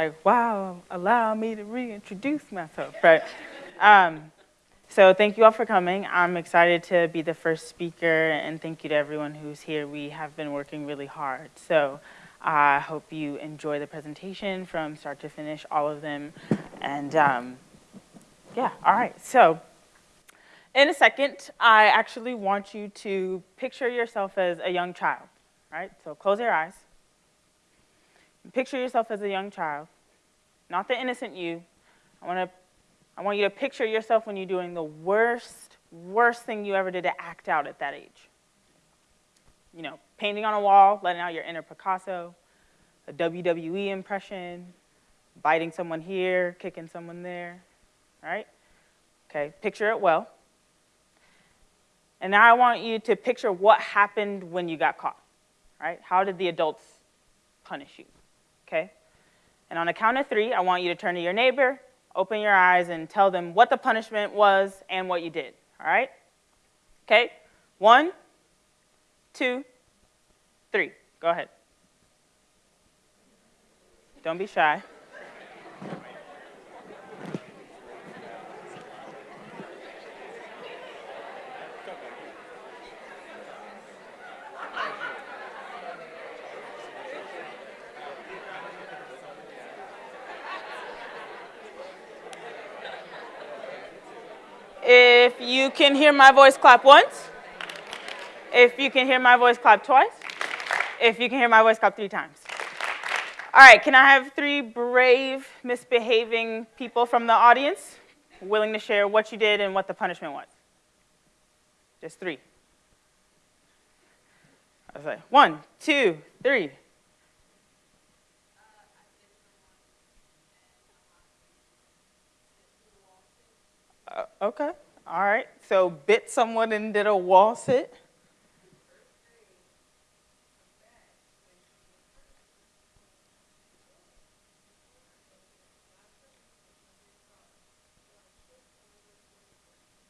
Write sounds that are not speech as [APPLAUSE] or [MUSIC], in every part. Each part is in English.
like, wow, allow me to reintroduce myself, right? um, so thank you all for coming. I'm excited to be the first speaker, and thank you to everyone who's here. We have been working really hard. So I hope you enjoy the presentation from start to finish, all of them. And um, yeah, all right. So in a second, I actually want you to picture yourself as a young child, right? So close your eyes. Picture yourself as a young child, not the innocent you. I want to I want you to picture yourself when you're doing the worst, worst thing you ever did to act out at that age. You know, painting on a wall, letting out your inner Picasso, a WWE impression, biting someone here, kicking someone there, right? Okay, picture it well. And now I want you to picture what happened when you got caught, right? How did the adults punish you, okay? And on a count of three, I want you to turn to your neighbor open your eyes and tell them what the punishment was and what you did, all right? Okay, one, two, three. Go ahead. Don't be shy. If you can hear my voice, clap once. If you can hear my voice, clap twice. If you can hear my voice, clap three times. All right, can I have three brave, misbehaving people from the audience willing to share what you did and what the punishment was? Just three. I was like, one, two, three. Uh, okay. All right. So bit someone and did a wall sit.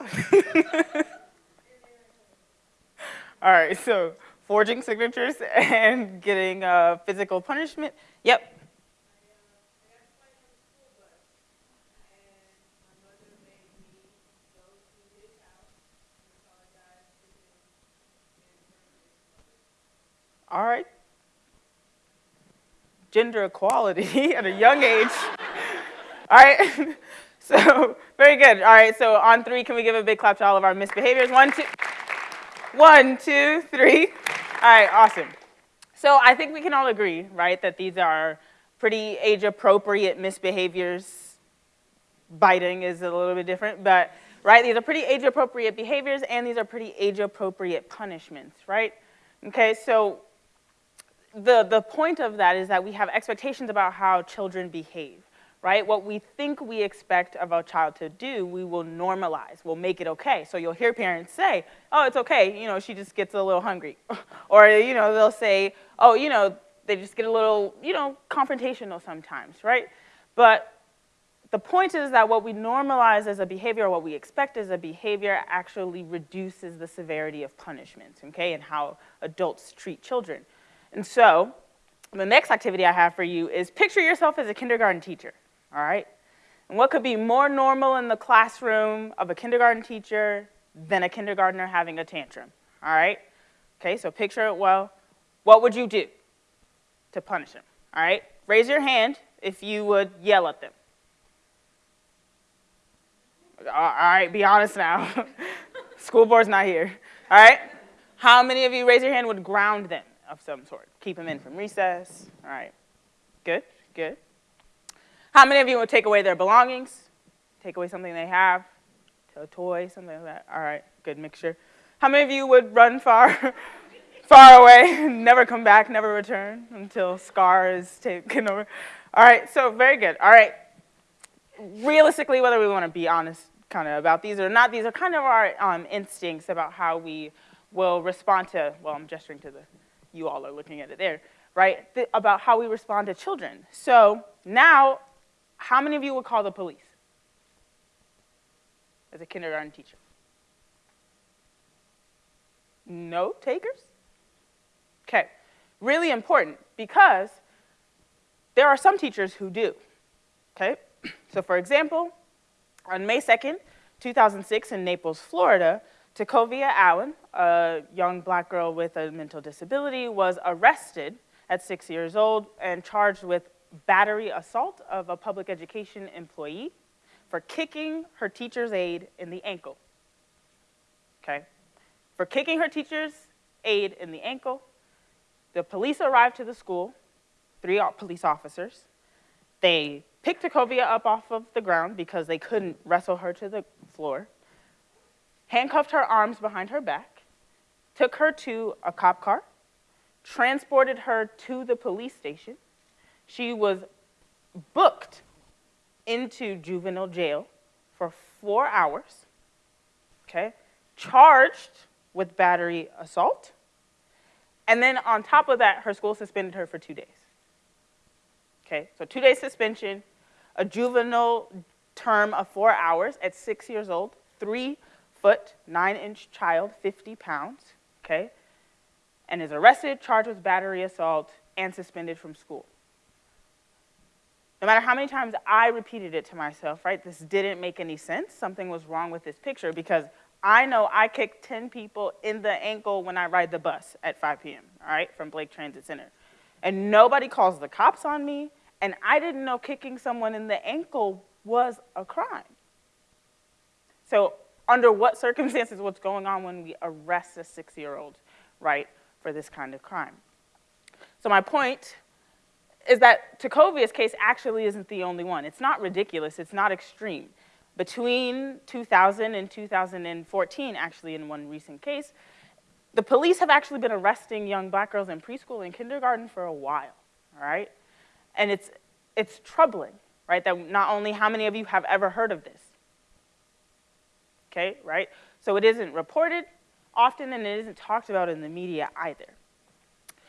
[LAUGHS] All right, so forging signatures [LAUGHS] and getting uh, physical punishment. Yep, All right. Gender equality [LAUGHS] at a young age. all right. [LAUGHS] so very good. All right. So on three, can we give a big clap to all of our misbehaviors? One, two, one, two, three. All right. Awesome. So I think we can all agree, right, that these are pretty age-appropriate misbehaviors. Biting is a little bit different, but right, these are pretty age-appropriate behaviors, and these are pretty age-appropriate punishments, right? Okay, so the, the point of that is that we have expectations about how children behave, right? What we think we expect of a child to do, we will normalize, we'll make it okay. So you'll hear parents say, oh, it's okay, you know, she just gets a little hungry. [LAUGHS] or, you know, they'll say, oh, you know, they just get a little, you know, confrontational sometimes, right? But the point is that what we normalize as a behavior, or what we expect as a behavior, actually reduces the severity of punishment, okay, and how adults treat children. And so the next activity I have for you is picture yourself as a kindergarten teacher, all right? And what could be more normal in the classroom of a kindergarten teacher than a kindergartner having a tantrum, all right? Okay, so picture it well. What would you do to punish them, all right? Raise your hand if you would yell at them. All right, be honest now. [LAUGHS] School board's not here, all right? How many of you, raise your hand, would ground them? Of some sort. Keep them in from recess. All right. Good, good. How many of you would take away their belongings? Take away something they have? A toy, something like that? All right, good mixture. How many of you would run far, [LAUGHS] far away, [LAUGHS] never come back, never return until Scar is taken over? All right, so very good. All right. Realistically, whether we want to be honest kind of about these or not, these are kind of our um, instincts about how we will respond to, well, I'm gesturing to the you all are looking at it there, right? Th about how we respond to children. So now, how many of you would call the police as a kindergarten teacher? No takers? Okay, really important because there are some teachers who do, okay? [CLEARS THROAT] So for example, on May 2nd, 2006 in Naples, Florida, Tacovia Allen, a young black girl with a mental disability, was arrested at six years old and charged with battery assault of a public education employee for kicking her teacher's aide in the ankle. Okay? For kicking her teacher's aide in the ankle, the police arrived to the school, three police officers. They picked Tacovia up off of the ground because they couldn't wrestle her to the floor, handcuffed her arms behind her back, took her to a cop car, transported her to the police station. She was booked into juvenile jail for four hours, okay, charged with battery assault, and then on top of that, her school suspended her for two days. Okay, so two days suspension, a juvenile term of four hours at six years old, three foot, nine inch child, 50 pounds, okay, and is arrested, charged with battery assault, and suspended from school. No matter how many times I repeated it to myself, right, this didn't make any sense. Something was wrong with this picture because I know I kick 10 people in the ankle when I ride the bus at 5 p.m., all right, from Blake Transit Center. And nobody calls the cops on me, and I didn't know kicking someone in the ankle was a crime. So under what circumstances, what's going on when we arrest a six-year-old, right, for this kind of crime? So my point is that Tacovia's case actually isn't the only one. It's not ridiculous, it's not extreme. Between 2000 and 2014, actually in one recent case, the police have actually been arresting young black girls in preschool and kindergarten for a while, right? And it's, it's troubling, right, that not only how many of you have ever heard of this, okay, right? So it isn't reported often and it isn't talked about in the media either.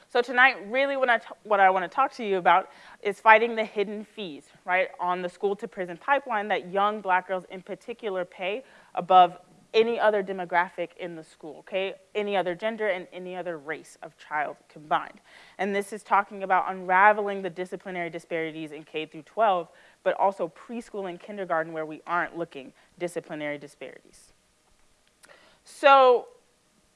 So tonight, really what I, what I want to talk to you about is fighting the hidden fees, right, on the school to prison pipeline that young black girls in particular pay above any other demographic in the school, okay? Any other gender and any other race of child combined. And this is talking about unraveling the disciplinary disparities in K through 12, but also preschool and kindergarten where we aren't looking disciplinary disparities. So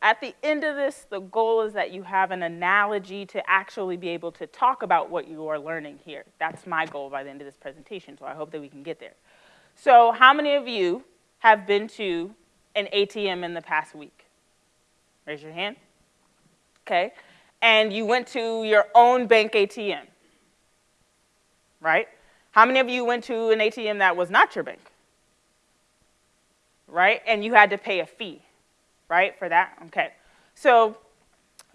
at the end of this, the goal is that you have an analogy to actually be able to talk about what you are learning here. That's my goal by the end of this presentation, so I hope that we can get there. So how many of you have been to an ATM in the past week? Raise your hand. Okay. And you went to your own bank ATM, right? How many of you went to an ATM that was not your bank? Right? And you had to pay a fee right, for that? Okay. So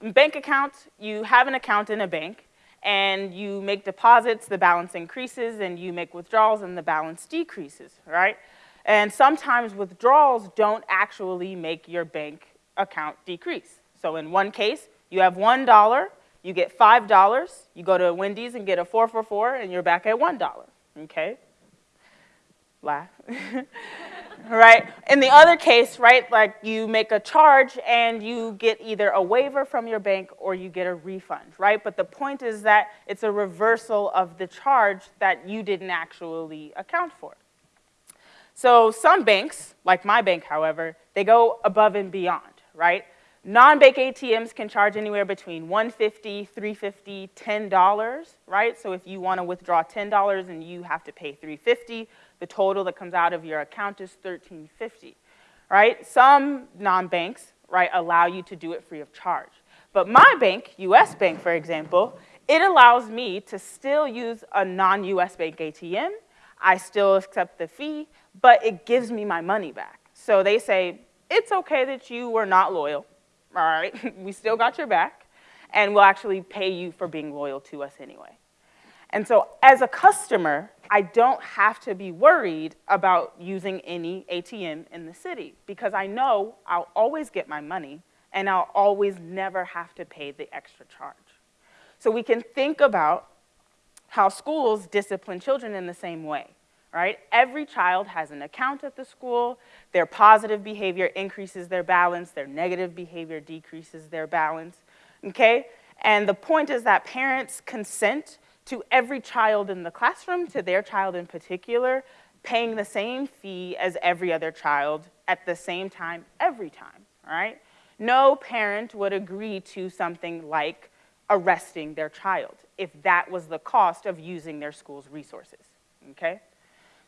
bank accounts, you have an account in a bank, and you make deposits, the balance increases, and you make withdrawals, and the balance decreases, right? And sometimes withdrawals don't actually make your bank account decrease. So in one case, you have $1, you get $5, you go to Wendy's and get a 444, and you're back at $1, okay? Laugh. Right? In the other case, right, like you make a charge and you get either a waiver from your bank or you get a refund, right? But the point is that it's a reversal of the charge that you didn't actually account for. So some banks, like my bank, however, they go above and beyond, right? Non-bank ATMs can charge anywhere between $150, $350, $10, right? So if you want to withdraw $10 and you have to pay $350, the total that comes out of your account is 1350 right? Some non-banks, right, allow you to do it free of charge. But my bank, US Bank, for example, it allows me to still use a non-US bank ATM. I still accept the fee, but it gives me my money back. So they say, it's okay that you were not loyal, all right? [LAUGHS] we still got your back, and we'll actually pay you for being loyal to us anyway. And so as a customer, I don't have to be worried about using any ATM in the city because I know I'll always get my money and I'll always never have to pay the extra charge. So we can think about how schools discipline children in the same way, right? Every child has an account at the school. Their positive behavior increases their balance. Their negative behavior decreases their balance, okay? And the point is that parents consent to every child in the classroom, to their child in particular, paying the same fee as every other child at the same time, every time, right? No parent would agree to something like arresting their child if that was the cost of using their school's resources, okay?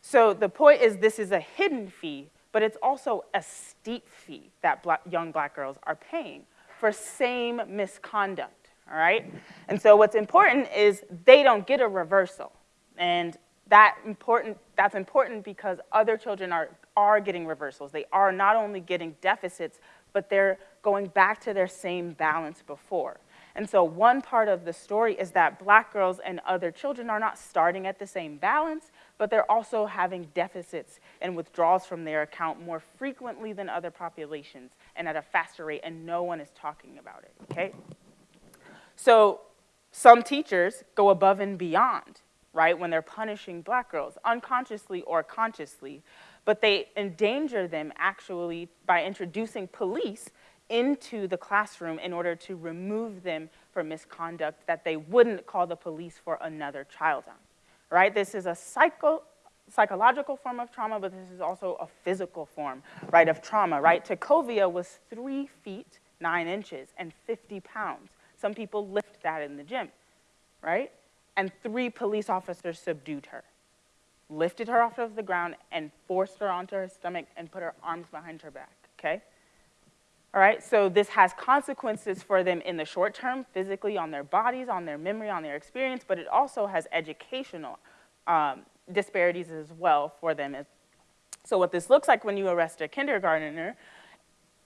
So the point is this is a hidden fee, but it's also a steep fee that black, young black girls are paying for same misconduct, all right? And so what's important is they don't get a reversal. And that important, that's important because other children are, are getting reversals. They are not only getting deficits, but they're going back to their same balance before. And so one part of the story is that black girls and other children are not starting at the same balance, but they're also having deficits and withdrawals from their account more frequently than other populations and at a faster rate, and no one is talking about it, okay? So some teachers go above and beyond, right, when they're punishing black girls, unconsciously or consciously, but they endanger them actually by introducing police into the classroom in order to remove them from misconduct that they wouldn't call the police for another child on, right? This is a psycho, psychological form of trauma, but this is also a physical form, right, of trauma, right? Tecovia was three feet, nine inches, and 50 pounds. Some people lift that in the gym, right? And three police officers subdued her, lifted her off of the ground, and forced her onto her stomach and put her arms behind her back, okay? All right, so this has consequences for them in the short term, physically on their bodies, on their memory, on their experience, but it also has educational um, disparities as well for them. So what this looks like when you arrest a kindergartner,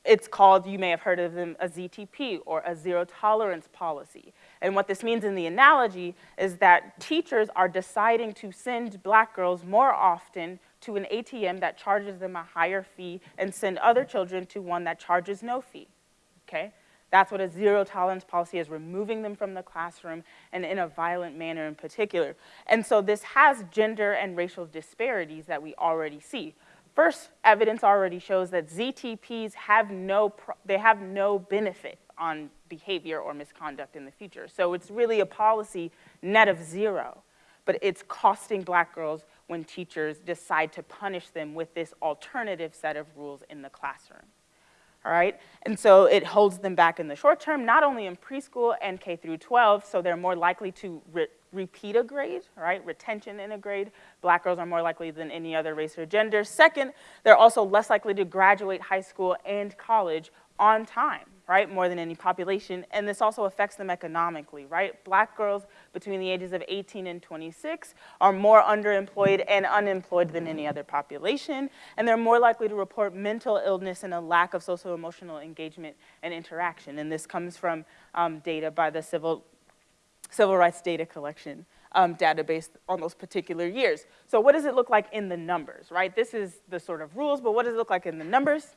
it's called, you may have heard of them, a ZTP or a zero tolerance policy. And what this means in the analogy is that teachers are deciding to send black girls more often to an ATM that charges them a higher fee and send other children to one that charges no fee, okay? That's what a zero tolerance policy is, removing them from the classroom and in a violent manner in particular. And so this has gender and racial disparities that we already see. First, evidence already shows that ZTPs have no, they have no benefit on behavior or misconduct in the future. So it's really a policy net of zero, but it's costing black girls when teachers decide to punish them with this alternative set of rules in the classroom. All right, and so it holds them back in the short term, not only in preschool and K through 12, so they're more likely to repeat a grade, right, retention in a grade. Black girls are more likely than any other race or gender. Second, they're also less likely to graduate high school and college on time, right, more than any population. And this also affects them economically, right? Black girls between the ages of 18 and 26 are more underemployed and unemployed than any other population. And they're more likely to report mental illness and a lack of social emotional engagement and interaction. And this comes from um, data by the Civil, Civil Rights Data Collection um, database on those particular years. So what does it look like in the numbers, right? This is the sort of rules, but what does it look like in the numbers?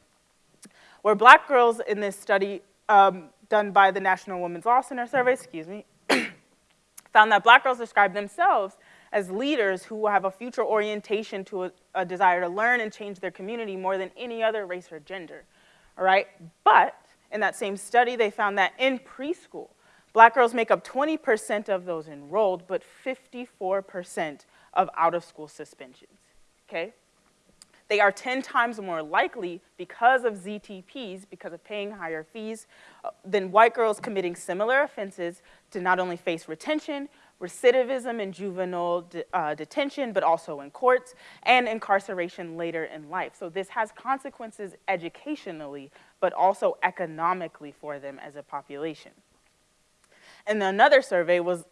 where black girls in this study um, done by the National Women's Law Center survey, excuse me, [COUGHS] found that black girls describe themselves as leaders who have a future orientation to a, a, desire to learn and change their community more than any other race or gender, all right? But in that same study, they found that in preschool, black girls make up 20% of those enrolled, but 54% of out-of-school suspensions, okay? They are 10 times more likely because of ZTPs, because of paying higher fees, uh, than white girls committing similar offenses to not only face retention, recidivism in juvenile de uh, detention, but also in courts, and incarceration later in life. So this has consequences educationally, but also economically for them as a population. And another survey was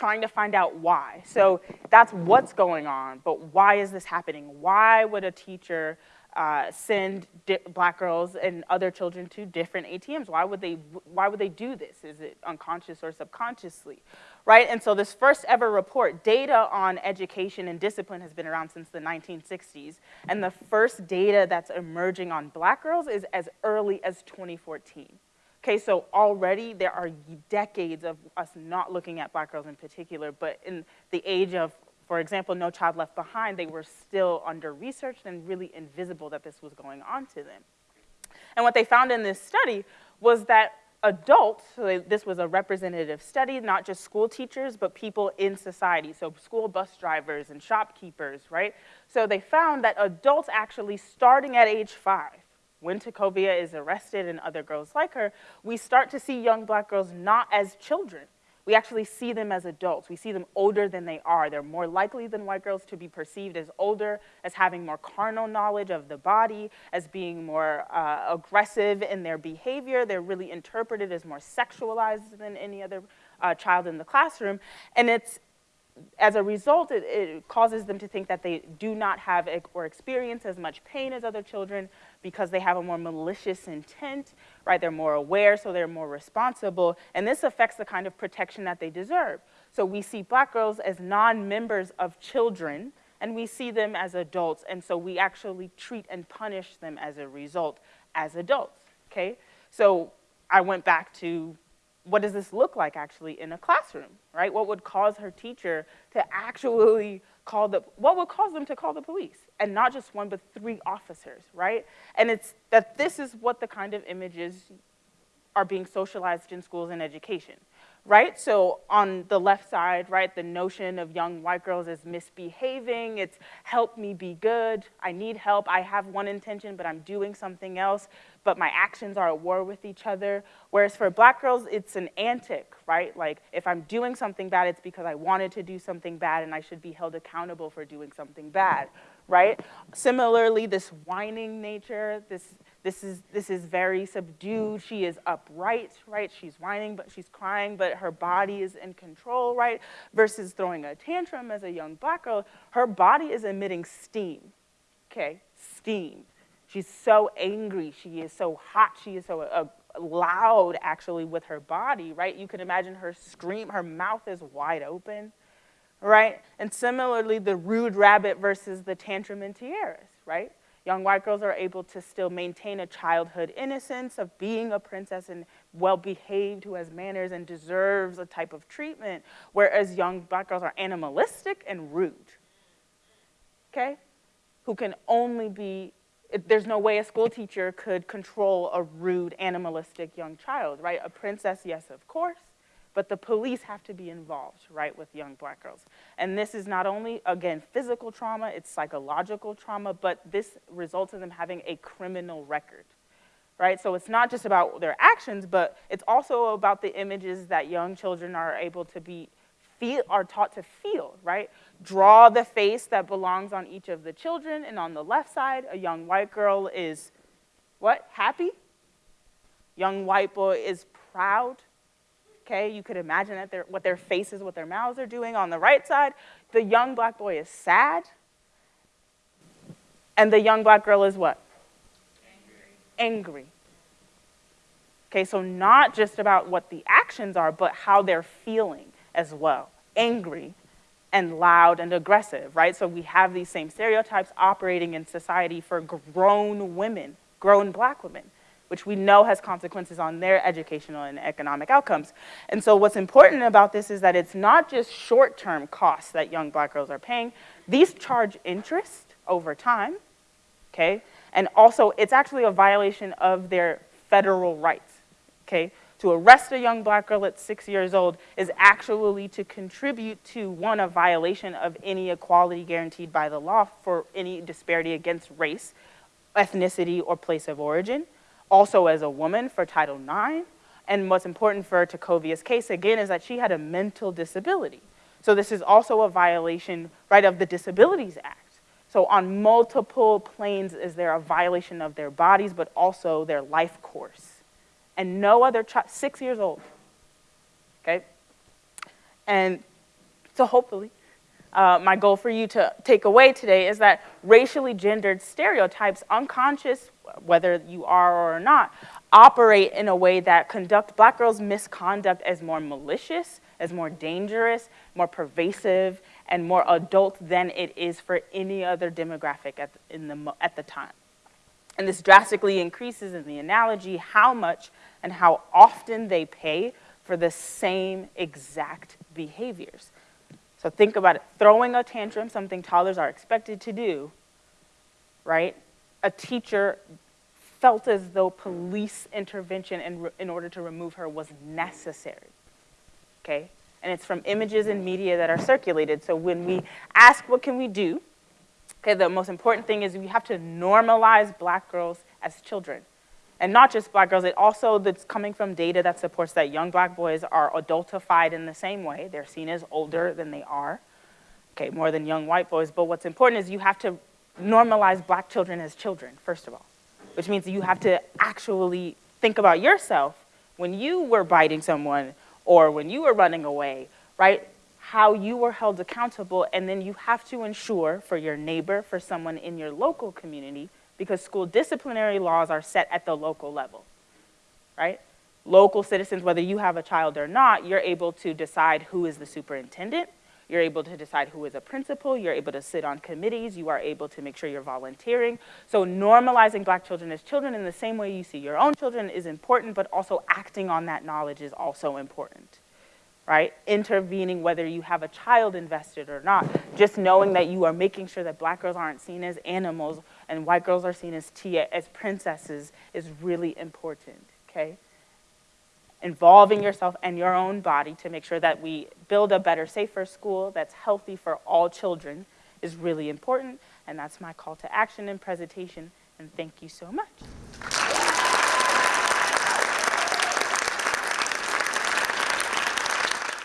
trying to find out why. So that's what's going on, but why is this happening? Why would a teacher uh, send black girls and other children to different ATMs? Why would they, why would they do this? Is it unconscious or subconsciously, right? And so this first ever report, data on education and discipline has been around since the 1960s. And the first data that's emerging on black girls is as early as 2014. Okay, so already there are decades of us not looking at black girls in particular, but in the age of, for example, No Child Left Behind, they were still under-researched and really invisible that this was going on to them. And what they found in this study was that adults, so this was a representative study, not just school teachers, but people in society, so school bus drivers and shopkeepers, right? So they found that adults actually starting at age five, when Tecovia is arrested and other girls like her, we start to see young black girls not as children, we actually see them as adults. We see them older than they are. They're more likely than white girls to be perceived as older, as having more carnal knowledge of the body, as being more uh, aggressive in their behavior. They're really interpreted as more sexualized than any other uh, child in the classroom. And it's as a result, it, it, causes them to think that they do not have or experience as much pain as other children because they have a more malicious intent, right? They're more aware, so they're more responsible, and this affects the kind of protection that they deserve. So we see black girls as non-members of children, and we see them as adults, and so we actually treat and punish them as a result as adults, okay? So I went back to what does this look like actually in a classroom, right? What would cause her teacher to actually call the, what would cause them to call the police? And not just one, but three officers, right? And it's that this is what the kind of images are being socialized in schools and education right? So on the left side, right, the notion of young white girls is misbehaving, it's help me be good, I need help, I have one intention, but I'm doing something else, but my actions are at war with each other. Whereas for black girls, it's an antic, right? Like if I'm doing something bad, it's because I wanted to do something bad and I should be held accountable for doing something bad, right? Similarly, this whining nature, this this is, this is very subdued. She is upright, right? She's whining, but she's crying, but her body is in control, right? Versus throwing a tantrum as a young black girl, her body is emitting steam, okay? Steam. She's so angry. She is so hot. She is so uh, loud, actually, with her body, right? You can imagine her scream. Her mouth is wide open, right? And similarly, the rude rabbit versus the tantrum in tiaras, right? Young white girls are able to still maintain a childhood innocence of being a princess and well-behaved, who has manners and deserves a type of treatment, whereas young black girls are animalistic and rude, okay? Who can only be, there's no way a school teacher could control a rude, animalistic young child, right? A princess, yes, of course, but the police have to be involved, right, with young black girls. And this is not only, again, physical trauma, it's psychological trauma, but this results in them having a criminal record, right? So it's not just about their actions, but it's also about the images that young children are able to be, feel, are taught to feel, right? Draw the face that belongs on each of the children, and on the left side, a young white girl is, what, happy? Young white boy is proud, okay? You could imagine that their, what their faces, what their mouths are doing. On the right side, the young black boy is sad. And the young black girl is what? Angry. Angry. Okay, so not just about what the actions are, but how they're feeling as well. Angry and loud and aggressive, right? So we have these same stereotypes operating in society for grown women, grown black women which we know has consequences on their educational and economic outcomes. And so what's important about this is that it's not just short-term costs that young black girls are paying. These charge interest over time, okay? And also, it's actually a violation of their federal rights, okay? To arrest a young black girl at six years old is actually to contribute to, one, a violation of any equality guaranteed by the law for any disparity against race, ethnicity, or place of origin also as a woman for Title IX. And what's important for Tecovia's case, again, is that she had a mental disability. So this is also a violation, right, of the Disabilities Act. So on multiple planes is there a violation of their bodies, but also their life course. And no other child, six years old, okay? And so hopefully, uh, my goal for you to take away today is that racially gendered stereotypes, unconscious whether you are or not, operate in a way that conduct black girls' misconduct as more malicious, as more dangerous, more pervasive, and more adult than it is for any other demographic at, in the, at the time. And this drastically increases in the analogy how much and how often they pay for the same exact behaviors. So think about it, throwing a tantrum, something toddlers are expected to do, right? A teacher felt as though police intervention in, in order to remove her was necessary. Okay? And it's from images and media that are circulated. So when we ask what can we do, okay, the most important thing is we have to normalize black girls as children. And not just black girls, it also that's coming from data that supports that young black boys are adultified in the same way. They're seen as older than they are, okay, more than young white boys. But what's important is you have to normalize black children as children, first of all, which means you have to actually think about yourself when you were biting someone or when you were running away, right? How you were held accountable, and then you have to ensure for your neighbor, for someone in your local community, because school disciplinary laws are set at the local level, right? Local citizens, whether you have a child or not, you're able to decide who is the superintendent, you're able to decide who is a principal, you're able to sit on committees, you are able to make sure you're volunteering. So normalizing black children as children in the same way you see your own children is important, but also acting on that knowledge is also important right? Intervening whether you have a child invested or not. Just knowing that you are making sure that black girls aren't seen as animals and white girls are seen as tia, as princesses is really important, okay? Involving yourself and your own body to make sure that we build a better, safer school that's healthy for all children is really important. And that's my call to action and presentation. And thank you so much.